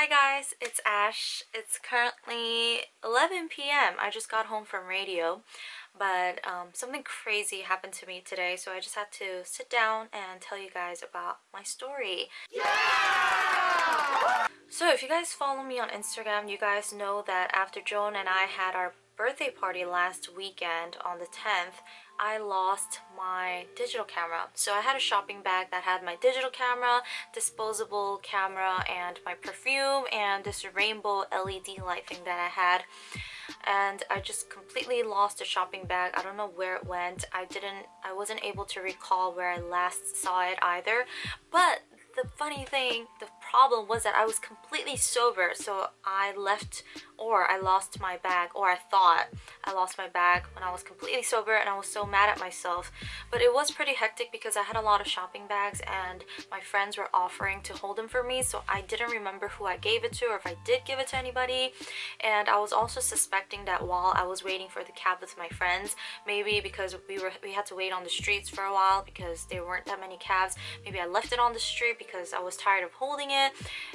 Hi guys, it's Ash. It's currently 11 p.m. I just got home from radio, but um, something crazy happened to me today, so I just had to sit down and tell you guys about my story. Yeah! So if you guys follow me on Instagram, you guys know that after Joan and I had our birthday party last weekend on the 10th, I lost my digital camera. So I had a shopping bag that had my digital camera, disposable camera, and my perfume, and this rainbow LED light thing that I had. And I just completely lost the shopping bag. I don't know where it went. I didn't, I wasn't able to recall where I last saw it either. But the funny thing, the problem was that I was completely sober. So I left or I lost my bag or I thought I lost my bag when I was completely sober and I was so mad at myself. But it was pretty hectic because I had a lot of shopping bags and my friends were offering to hold them for me. So I didn't remember who I gave it to or if I did give it to anybody. And I was also suspecting that while I was waiting for the cab with my friends, maybe because we were we had to wait on the streets for a while because there weren't that many cabs, maybe I left it on the street because I was tired of holding it.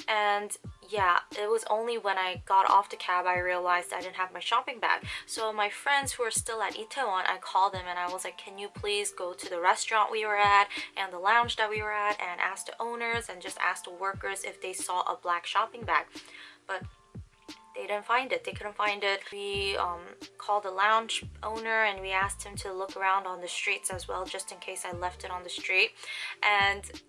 And yeah, it was only when I got off the cab I realized I didn't have my shopping bag. So my friends who are still at Itaewon, I called them and I was like, can you please go to the restaurant we were at and the lounge that we were at and ask the owners and just ask the workers if they saw a black shopping bag. But they didn't find it they couldn't find it we um, called the lounge owner and we asked him to look around on the streets as well just in case i left it on the street and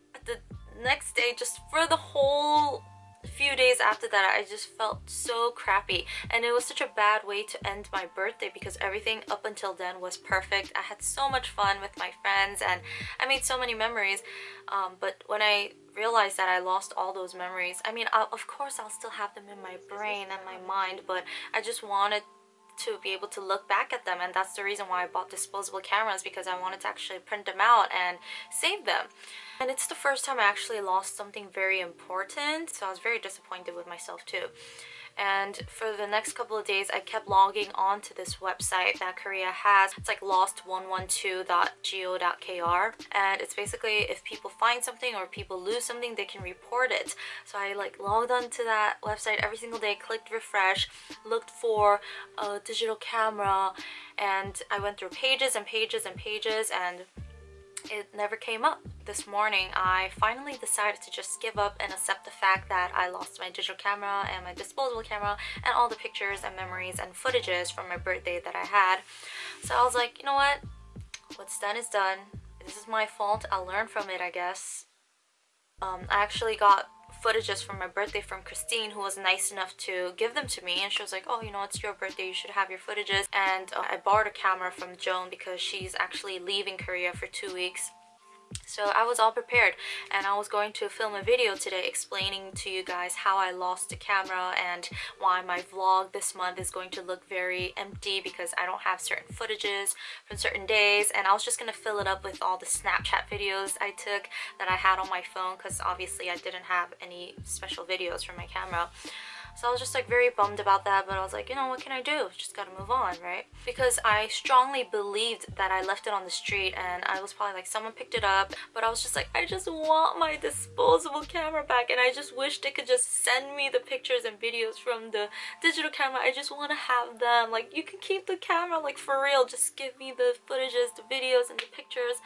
next day just for the whole few days after that I just felt so crappy. And it was such a bad way to end my birthday because everything up until then was perfect. I had so much fun with my friends and I made so many memories. Um, but when I realized that I lost all those memories I mean I'll, of course I'll still have them in my brain and my mind but I just wanted to be able to look back at them and that's the reason why I bought disposable cameras because I wanted to actually print them out and save them. And it's the first time I actually lost something very important so I was very disappointed with myself too and for the next couple of days I kept logging on to this website that Korea has. It's like lost112.go.kr and it's basically if people find something or people lose something they can report it. So I like logged onto that website every single day, clicked refresh, looked for a digital camera and I went through pages and pages and pages and it never came up. This morning, I finally decided to just give up and accept the fact that I lost my digital camera and my disposable camera and all the pictures and memories and footages from my birthday that I had. So I was like, you know what? What's done is done. This is my fault. I'll learn from it, I guess. Um, I actually got footages from my birthday from Christine who was nice enough to give them to me. And she was like oh you know it's your birthday you should have your footages. And uh, I borrowed a camera from Joan because she's actually leaving Korea for two weeks so I was all prepared and I was going to film a video today explaining to you guys how I lost the camera and why my vlog this month is going to look very empty because I don't have certain footages from certain days and I was just going to fill it up with all the Snapchat videos I took that I had on my phone because obviously I didn't have any special videos from my camera. So I was just like very bummed about that, but I was like, you know, what can I do? Just gotta move on, right? Because I strongly believed that I left it on the street and I was probably like, someone picked it up, but I was just like, I just want my disposable camera back and I just wish they could just send me the pictures and videos from the digital camera. I just want to have them. Like, you can keep the camera, like for real. Just give me the footages, the videos, and the pictures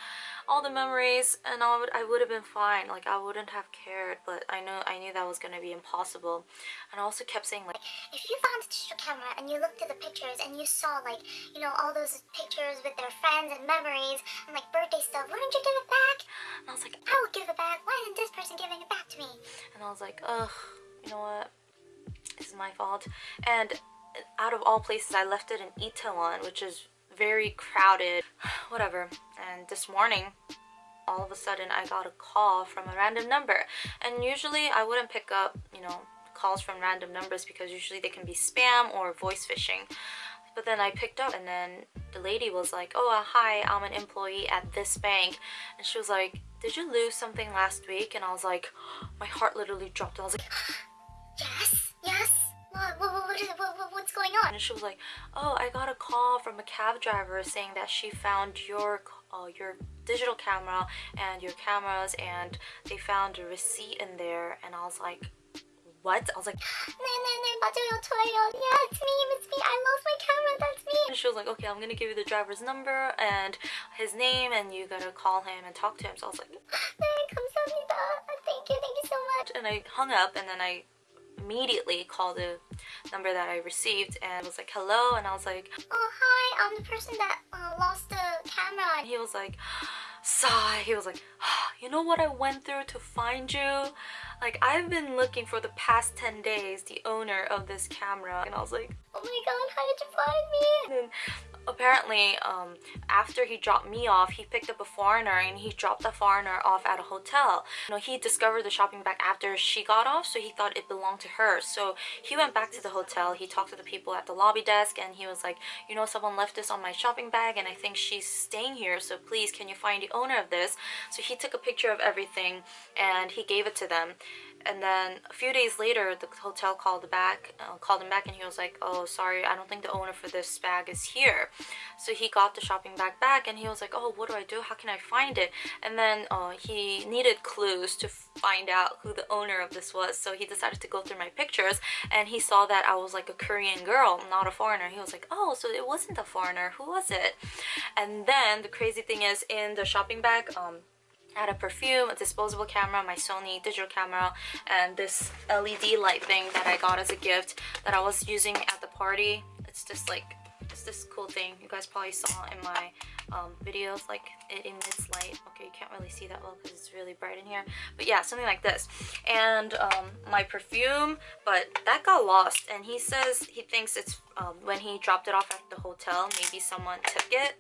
all the memories and I would I would have been fine like I wouldn't have cared but I know I knew that was gonna be impossible. And I also kept saying like if you found a digital camera and you looked at the pictures and you saw like you know all those pictures with their friends and memories and like birthday stuff wouldn't you give it back? And I was like I would give it back. Why isn't this person giving it back to me? And I was like ugh you know what? This is my fault. And out of all places I left it in Itaewon which is very crowded, whatever. And this morning, all of a sudden I got a call from a random number. And usually I wouldn't pick up, you know, calls from random numbers because usually they can be spam or voice phishing. But then I picked up and then the lady was like, oh, uh, hi, I'm an employee at this bank. And she was like, did you lose something last week? And I was like, my heart literally dropped. I was like, yes, yes what is going on and she was like oh i got a call from a cab driver saying that she found your uh, your digital camera and your cameras and they found a receipt in there and i was like what? I was like, yeah, it's me, it's me, I lost my camera, that's me. And she was like, okay, I'm gonna give you the driver's number and his name and you gotta call him and talk to him. So I was like, thank you, thank you so much. And I hung up and then I immediately called the number that I received and was like, hello, and I was like, Oh hi, I'm the person that uh, lost the camera. and he was like, sigh. He was like, you know what I went through to find you? Like, I've been looking for the past 10 days, the owner of this camera. And I was like, Oh my god, how did you find me? and then apparently, um, after he dropped me off, he picked up a foreigner and he dropped the foreigner off at a hotel. You know, he discovered the shopping bag after she got off, so he thought it belonged to her. So he went back to the hotel. He talked to the people at the lobby desk and he was like, you know, someone left this on my shopping bag and I think she's staying here. So please, can you find the owner of this? So he took a picture of everything and he gave it to them. And then a few days later, the hotel called back, uh, called him back, and he was like, "Oh, sorry, I don't think the owner for this bag is here." So he got the shopping bag back, and he was like, "Oh, what do I do? How can I find it?" And then uh, he needed clues to find out who the owner of this was. So he decided to go through my pictures, and he saw that I was like a Korean girl, not a foreigner. He was like, "Oh, so it wasn't a foreigner. Who was it?" And then the crazy thing is, in the shopping bag, um I had a perfume, a disposable camera, my Sony digital camera, and this LED light thing that I got as a gift that I was using at the party. It's just like, it's this cool thing you guys probably saw in my um, videos, like it emits light. Okay, you can't really see that well because it's really bright in here. But yeah, something like this. And um, my perfume, but that got lost. And he says he thinks it's um, when he dropped it off at the hotel, maybe someone took it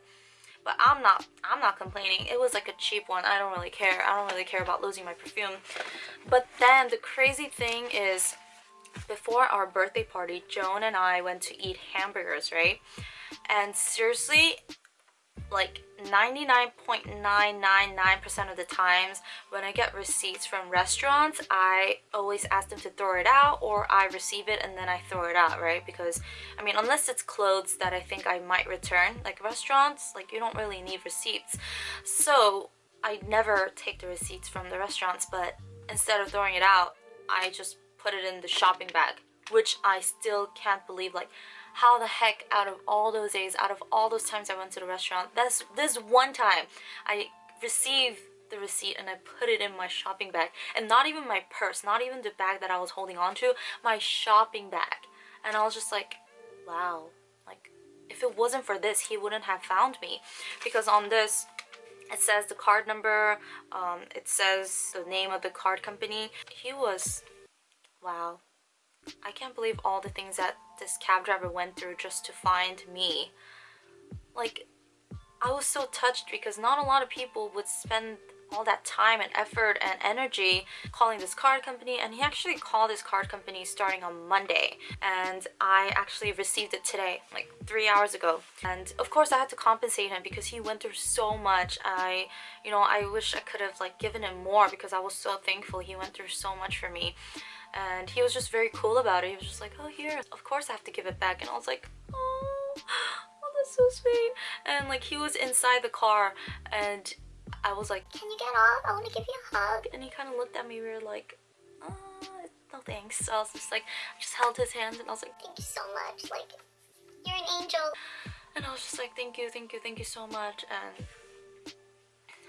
but I'm not I'm not complaining. It was like a cheap one. I don't really care. I don't really care about losing my perfume. But then the crazy thing is before our birthday party Joan and I went to eat hamburgers right? And seriously like 99.999% of the times when I get receipts from restaurants, I always ask them to throw it out or I receive it and then I throw it out, right? Because, I mean, unless it's clothes that I think I might return, like restaurants, like you don't really need receipts. So, I never take the receipts from the restaurants, but instead of throwing it out, I just put it in the shopping bag, which I still can't believe, like, how the heck out of all those days out of all those times i went to the restaurant that's this one time i received the receipt and i put it in my shopping bag. And not even my purse not even the bag that i was holding on to my shopping bag. And i was just like wow. Like if it wasn't for this he wouldn't have found me. Because on this it says the card number um, it says the name of the card company. He was wow. I can't believe all the things that this cab driver went through just to find me. Like, I was so touched because not a lot of people would spend all that time and effort and energy calling this card company and he actually called this card company starting on Monday. And I actually received it today like three hours ago. And of course I had to compensate him because he went through so much. I you know I wish I could have like given him more because I was so thankful he went through so much for me. And he was just very cool about it. He was just like oh here of course I have to give it back. And I was like oh, oh that's so sweet. And like he was inside the car and I was like Can you get off? I want to give you a hug. and he kind of looked at me we were like oh, no thanks so I was just like I just held his hand and I was like Thank you so much. Like, you're an angel. and I was just like thank you thank you thank you so much and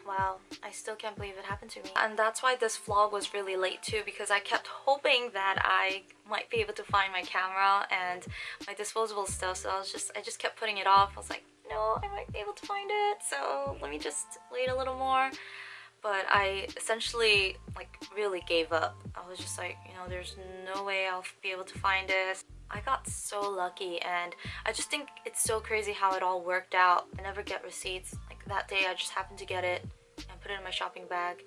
wow I still can't believe it happened to me and that's why this vlog was really late too because I kept hoping that I might be able to find my camera and my disposable stuff so I was just I just kept putting it off I was like no I might be able to find it so let me just wait a little more. But I essentially like really gave up. I was just like you know there's no way I'll be able to find this. I got so lucky and I just think it's so crazy how it all worked out. I never get receipts. Like that day I just happened to get it and put it in my shopping bag.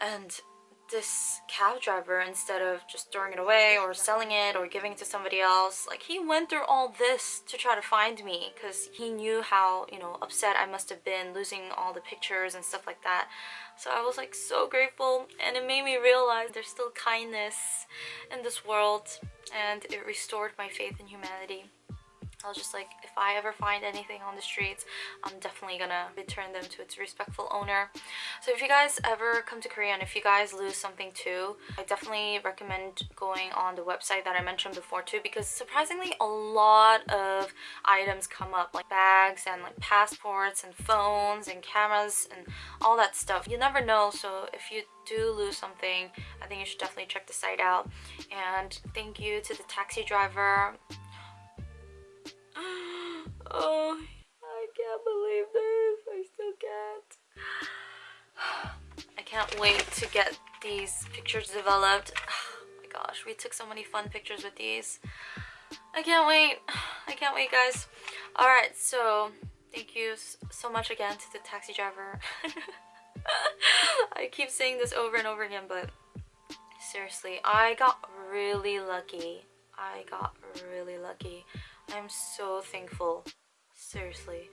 And this cab driver instead of just throwing it away or selling it or giving it to somebody else. Like he went through all this to try to find me because he knew how you know upset I must have been losing all the pictures and stuff like that. So I was like so grateful and it made me realize there's still kindness in this world and it restored my faith in humanity I was just like, if I ever find anything on the streets, I'm definitely gonna return them to its respectful owner. So if you guys ever come to Korea and if you guys lose something too, I definitely recommend going on the website that I mentioned before too because surprisingly a lot of items come up like bags and like passports and phones and cameras and all that stuff. You never know so if you do lose something, I think you should definitely check the site out. And thank you to the taxi driver oh, I can't believe this. I still can't. I can't wait to get these pictures developed. Oh my gosh, we took so many fun pictures with these. I can't wait. I can't wait, guys. Alright, so thank you so much again to the taxi driver. I keep saying this over and over again, but seriously, I got really lucky. I got really lucky. I'm so thankful. Seriously.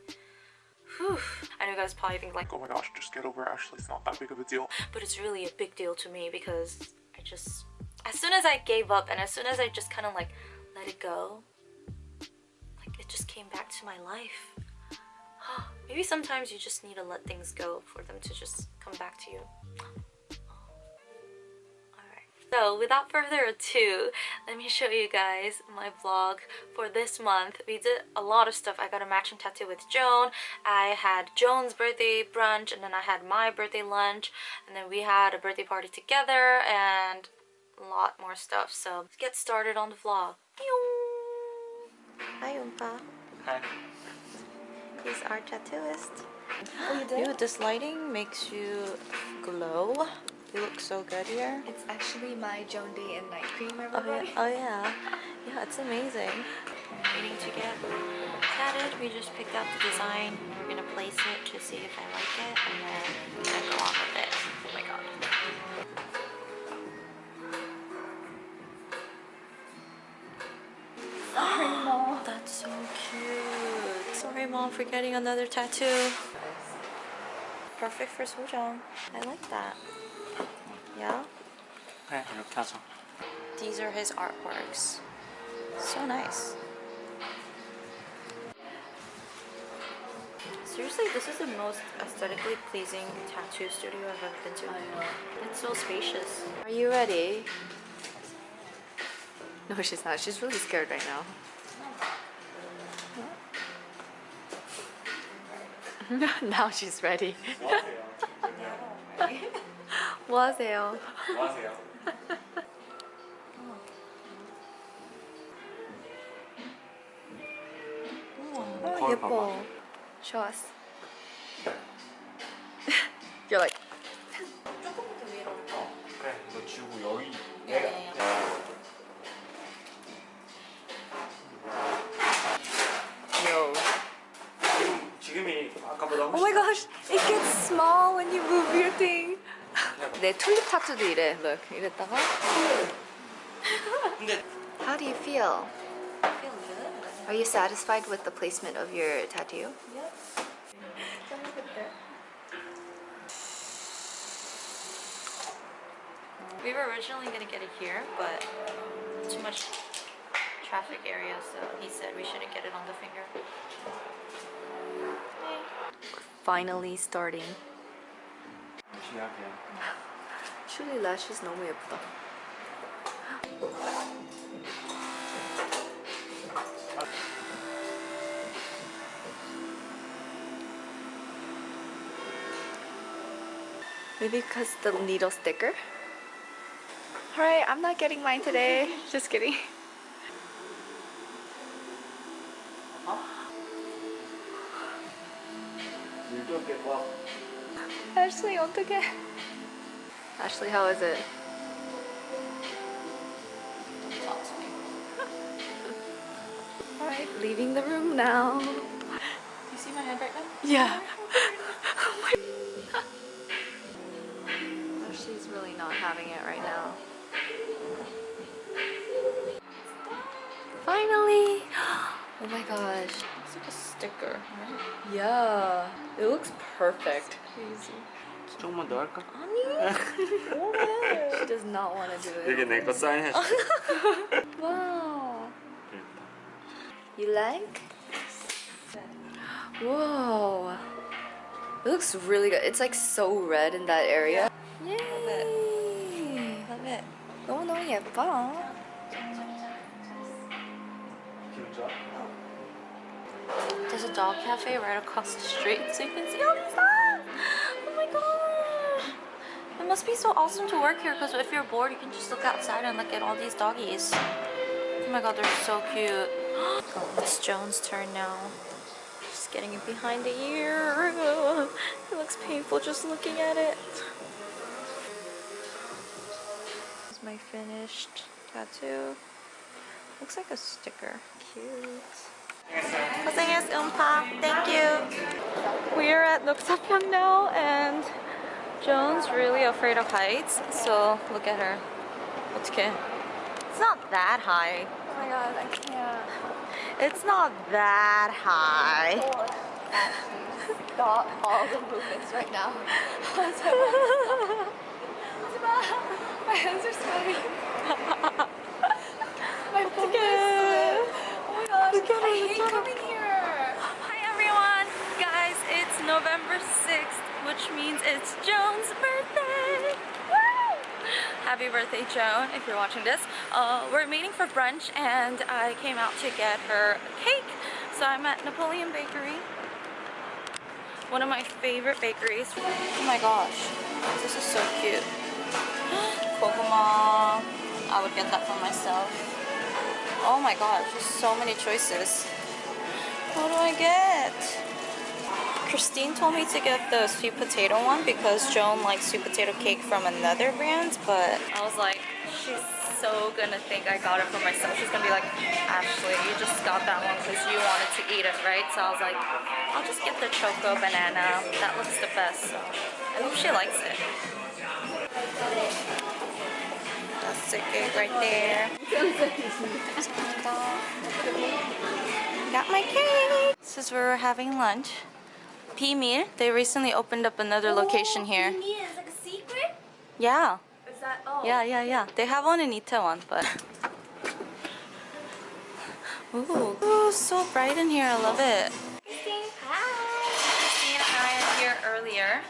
Whew. I know you guys probably think like, oh my gosh, just get over it. Actually, it's not that big of a deal. But it's really a big deal to me because I just, as soon as I gave up and as soon as I just kind of like let it go, like it just came back to my life. Maybe sometimes you just need to let things go for them to just come back to you. So without further ado, let me show you guys my vlog for this month. We did a lot of stuff. I got a matching tattoo with Joan. I had Joan's birthday brunch and then I had my birthday lunch and then we had a birthday party together and a lot more stuff. So let's get started on the vlog. Hi Oompa. Hi. He's our tattooist. Oh, you did? Dude, this lighting makes you glow. You look so good here. It's actually my Joan Day and Night Cream, Oh everybody. yeah, oh yeah. Yeah, it's amazing. Waiting to get tatted. We just picked out the design. We're gonna place it to see if I like it and then we're gonna go on with it. Oh my god. Sorry, Mom. That's so cute. Sorry, Mom, for getting another tattoo. Perfect for Sojong. I like that. Yeah? 네, 이렇게 하죠. These are his artworks. So nice. Seriously, this is the most aesthetically pleasing tattoo studio I've ever been to. It's so spacious. Are you ready? No, she's not. She's really scared right now. now she's ready. 뭐 하세요? 뭐 하세요? 어, 거울 예뻐. You're 내 튤립 타투도 이래. Look, 이랬다가. 근데 How do you feel? Feel good. Are you satisfied with the placement of your tattoo? We were originally gonna get it here, but too much traffic area, so he said we shouldn't get it on the finger. Finally starting. 시작이야. 슐리 lashes 너무 예쁘다. Maybe because the needle's thicker. Alright, I'm not getting mine today. Just kidding. 이렇게 와. Ashley, 어떡해. Ashley, how is it? Talk to. Alright, leaving the room now. Do you see my hand right now? Yeah. oh my Ashley's really not having it right now. Finally! Oh my gosh. It's like a sticker, right? Yeah. It looks perfect. Crazy. 조금만 더 할까? She does not want to do it. 여기 내 거 사인해 줄게. Wow. You like? Whoa. It looks really good. It's like so red in that area. Yay! Love it. 너무너무 예뻐. 기분 좋아? There's a dog cafe right across the street, so you can see all these dogs. Oh my gosh! It must be so awesome to work here because if you're bored, you can just look outside and look at all these doggies. Oh my god, they're so cute. Oh, Miss Joan's turn now. She's getting it behind the ear. It looks painful just looking at it. This is my finished tattoo. Looks like a sticker. Cute. Thank you. We are at Nooksakyang now and Joan's really afraid of heights. So look at her. 어떡해. It's not that high. Oh my god, I can't. It's not that high. Stop all the movements right now. My hands are sweaty. My phone is sweat. Oh my gosh, Look at her, I look hate at her. coming here. Hi everyone! Guys, it's November 6th, which means it's Joan's birthday! Happy birthday, Joan, if you're watching this. Uh, we're meeting for brunch and I came out to get her cake. So I'm at Napoleon Bakery. One of my favorite bakeries. Oh my gosh, this is so cute. Kokoma. I would get that for myself. Oh my gosh, there's so many choices. What do I get? Christine told me to get the sweet potato one because Joan likes sweet potato cake from another brand, but I was like, she's so gonna think I got it for myself. She's gonna be like, Ashley, you just got that one because you wanted to eat it, right? So I was like, I'll just get the choco banana. That looks the best. So I hope she likes it. That's the cake right there. Got my cake. This is where we're having lunch. Pimir, they recently opened up another location oh, here. It's like a secret? Yeah, Is that oh? yeah, yeah, yeah. They have one in Itaewon, but. Ooh, ooh, so bright in here. I love it. Christine, hi. Christine and I are here earlier.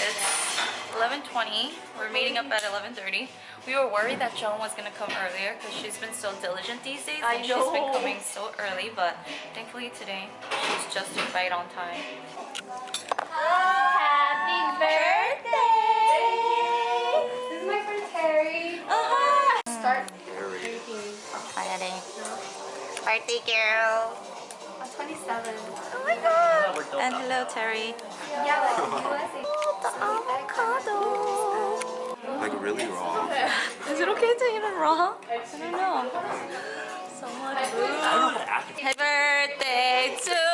It's 11:20. We're meeting up at 11:30. We were worried that Joan was gonna come earlier because she's been so diligent these days I and she's been coming so early. But thankfully today she's just right on time. Happy birthday! This is my friend Terry. Uh-huh. Start drinking. Friday. Birthday girl. I'm 27. Oh my god. And hello Terry. Yeah, like USA. Oh, the avocado. Like really raw. Is it okay to eat it raw? I don't know. So much food. Happy birthday to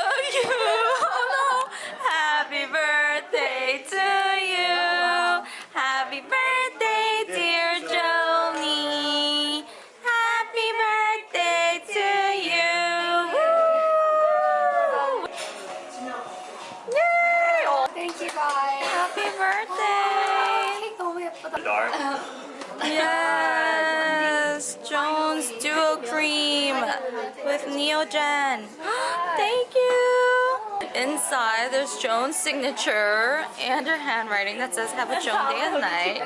Dark. Yes, Joan's Duo Cream with Neogen. Thank you. Inside, there's Joan's signature and her handwriting that says "Have a Joan day and night."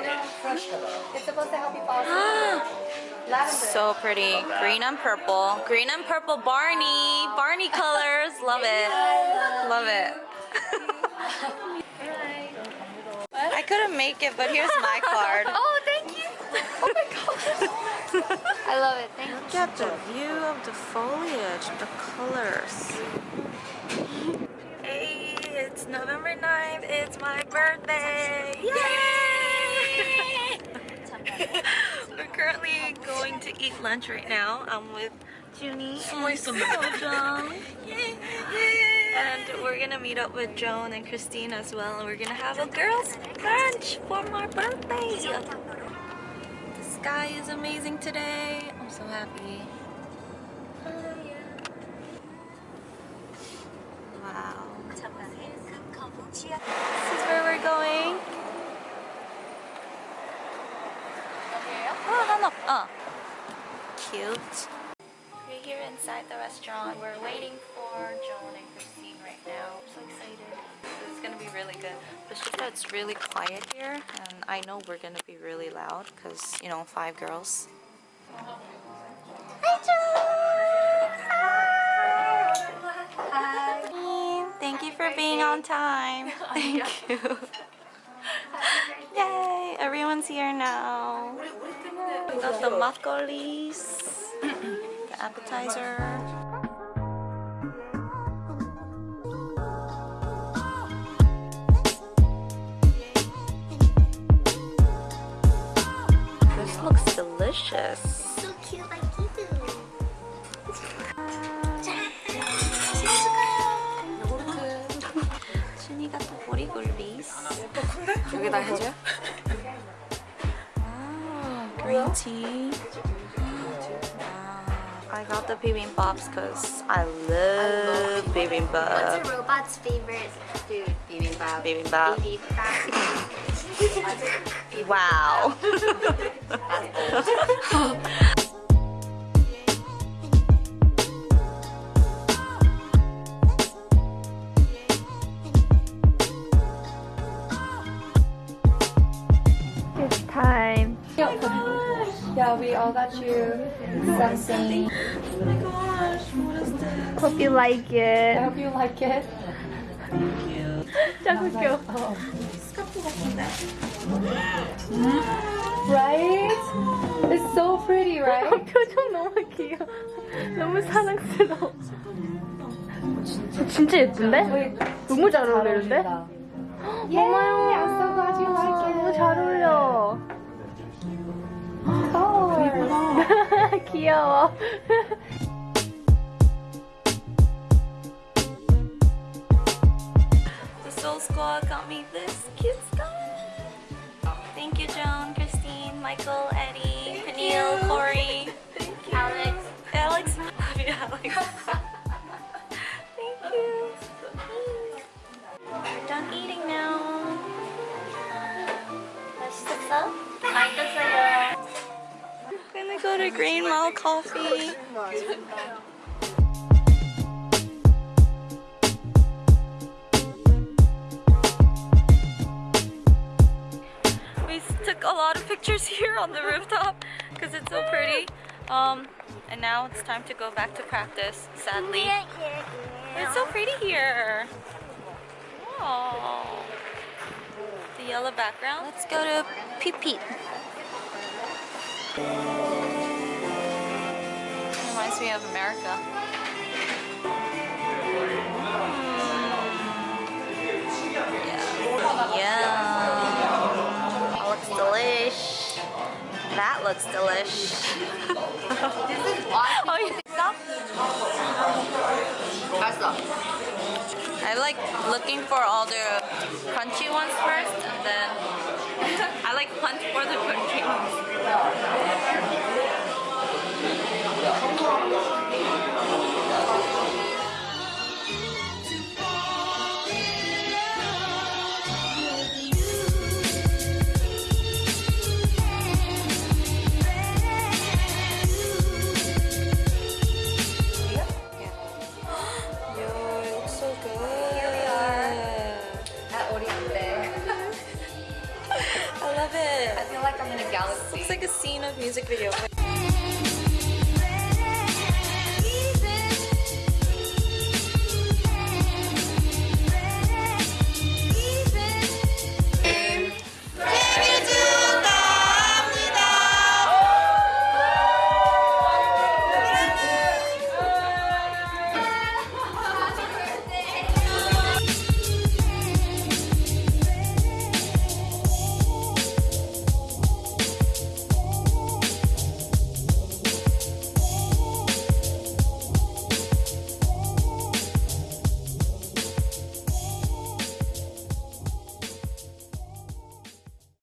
It's supposed to help you fall asleep. So pretty, green and purple. Green and purple Barney, Barney colors. Love it, love it. I couldn't make it, but here's my card. Oh, thank you. Oh my gosh. I love it. Thank you. Look at the view of the foliage, the colors. Hey, it's November 9th. It's my birthday. Yay! We're currently going to eat lunch right now. I'm with Junie and Sojong. And we're gonna meet up with Joan and Christine as well. And we're gonna have a girls' brunch for my birthday. The sky is amazing today. I'm so happy. Really good. But it's really quiet here, and I know we're gonna be really loud because you know five girls. Hi, Joan. Hi. Thank you for being on time. Thank you. Yay! Everyone's here now. We got the makgeollis, the appetizer. Delicious. So cute like you. 준이가 또 보리굴비스. 여기다 해줘요? Ah, green tea. Ah, I got the bibimbops because I love What's bibimbap. a robot's favorite food? 비빔밥. Bibimbap. Bibimbap. Wow. It's time. Yeah, we all got you something. oh my gosh, what is this? Hope you like it. I hope you like it. 짱 웃겨. Right? It's so pretty, right? 표정 너무 귀여워. 너무 사랑스러워. 진짜 예쁜데? 너무 잘 어울리는데? 엄마야. 너무 잘 어울려. 귀여워. Squad got me this cute stuff. Thank you, Joan, Christine, Michael, Eddie, Peniel, Corey, Alex. Alex. Love you, Alex. Thank you. We're done eating now. 맛있었어? 맛있었어요. Gonna go to Green Mile Coffee. pictures here on the rooftop because it's so pretty. Um, and now it's time to go back to practice, sadly. It's so pretty here. Oh, the yellow background. Let's go to Peep Peep. Reminds me of America. looks delish. oh. I like looking for all the crunchy ones first and then I like hunt for the crunchy ones. Yeah. love it. I feel like I'm in a galaxy. Looks like a scene of music video.